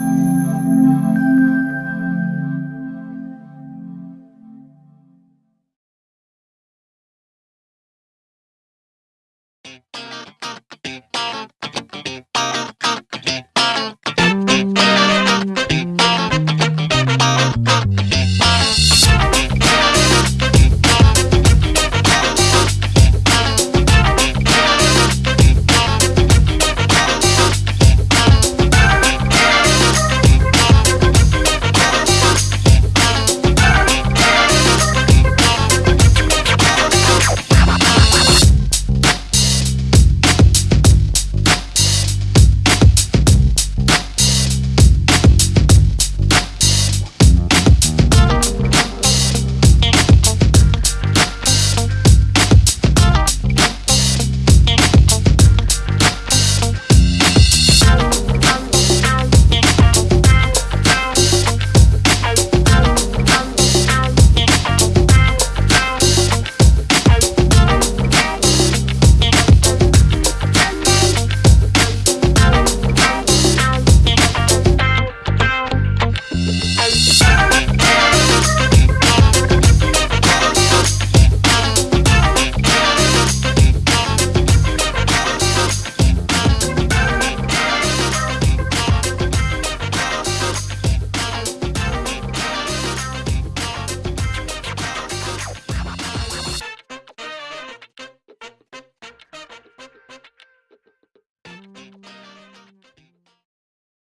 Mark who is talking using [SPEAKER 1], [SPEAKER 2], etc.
[SPEAKER 1] Música